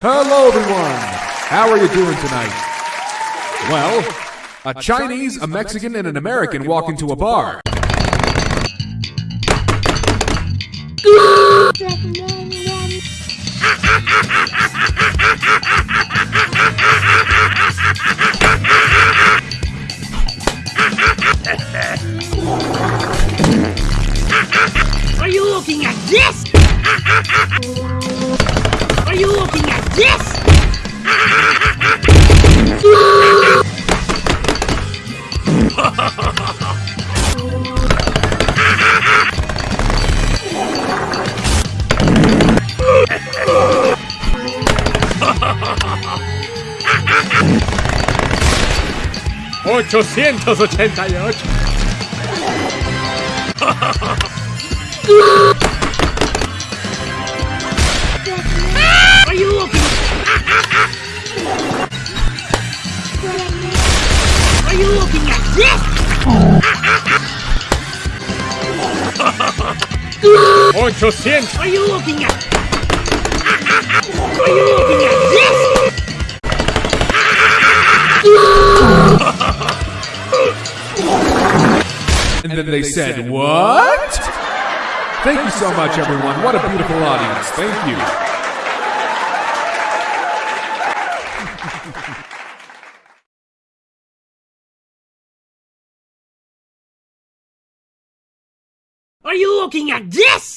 Hello, everyone. How are you doing tonight? Well, a Chinese, a Mexican, and an American walk into a bar. Are you looking at this? Are you looking at this? ¡888! 800. Are you looking at? Are you looking at this? and, then, they, said, what? Thank, you so much, everyone. What a beautiful audience. Thank you. Are you looking at this?